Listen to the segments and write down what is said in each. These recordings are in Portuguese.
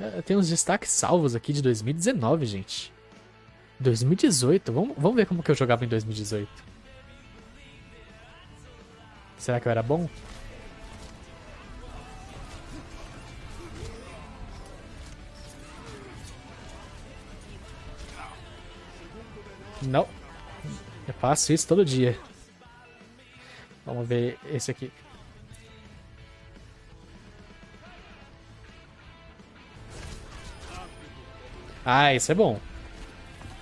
É, Tem uns destaques salvos aqui de 2019, gente. 2018. Vamos, vamos ver como que eu jogava em 2018. Será que eu era bom? Não. Eu faço isso todo dia. Vamos ver esse aqui. Ah, esse é bom.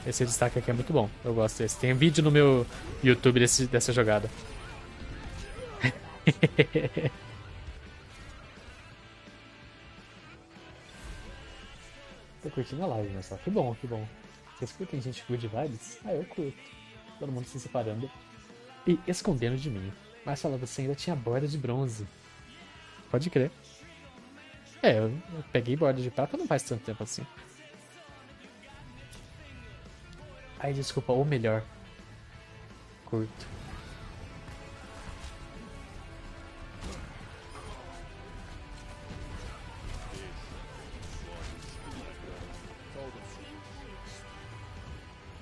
Esse destaque aqui é muito bom. Eu gosto desse. Tem vídeo no meu YouTube desse, dessa jogada. Tô curtindo a live, mas só que bom, que bom. Vocês curtem gente good vibes? Ah, eu curto. Todo mundo se separando e escondendo de mim. Mas fala, você ainda tinha borda de bronze. Pode crer. É, eu peguei borda de prata não faz tanto tempo assim. Ai, desculpa, ou melhor. Curto.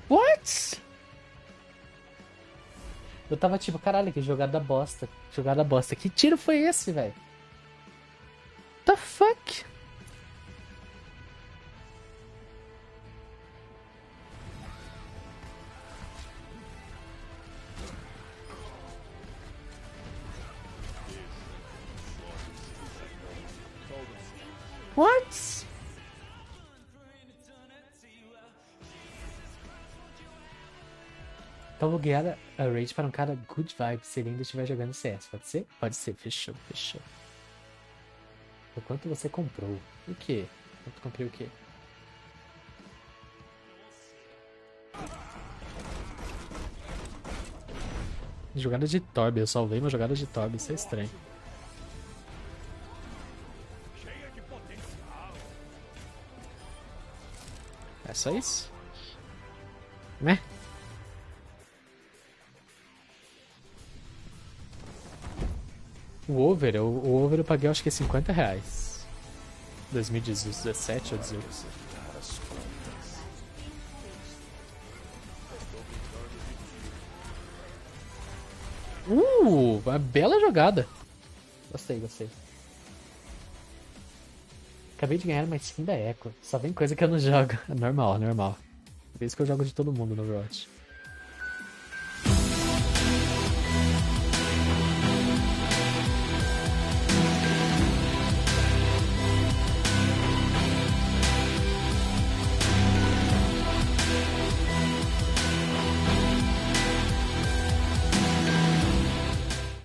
What? Eu tava tipo, caralho, que jogada bosta. Jogada bosta. Que tiro foi esse, velho? The fuck? What? Então vou guiar a a raid para um cara good vibe se ele ainda estiver jogando CS. Pode ser? Pode ser. Fechou, fechou. O quanto você comprou? O quê? Quanto comprei o quê? Jogada de Torb, eu salvei uma jogada de Torb, isso é estranho. É só isso? Né? O over, o, o over eu paguei acho que é 50 reais. 2017 ou 18. Uh, uma bela jogada. Gostei, gostei. Acabei de ganhar uma skin da Echo. Só vem coisa que eu não jogo. Normal, normal. Por isso que eu jogo de todo mundo no Overwatch.